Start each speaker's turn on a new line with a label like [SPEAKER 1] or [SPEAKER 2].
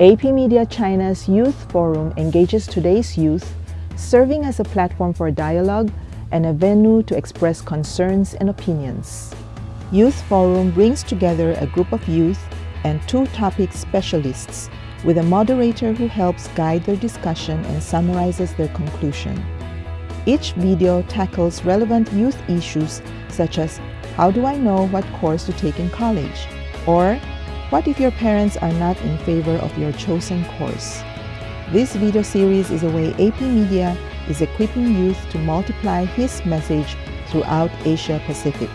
[SPEAKER 1] AP Media China's Youth Forum engages today's youth, serving as a platform for dialogue and a venue to express concerns and opinions. Youth Forum brings together a group of youth and two topic specialists with a moderator who helps guide their discussion and summarizes their conclusion. Each video tackles relevant youth issues such as how do I know what course to take in college? Or what if your parents are not in favor of your chosen course? This video series is a way AP Media is equipping youth to multiply his message throughout Asia Pacific.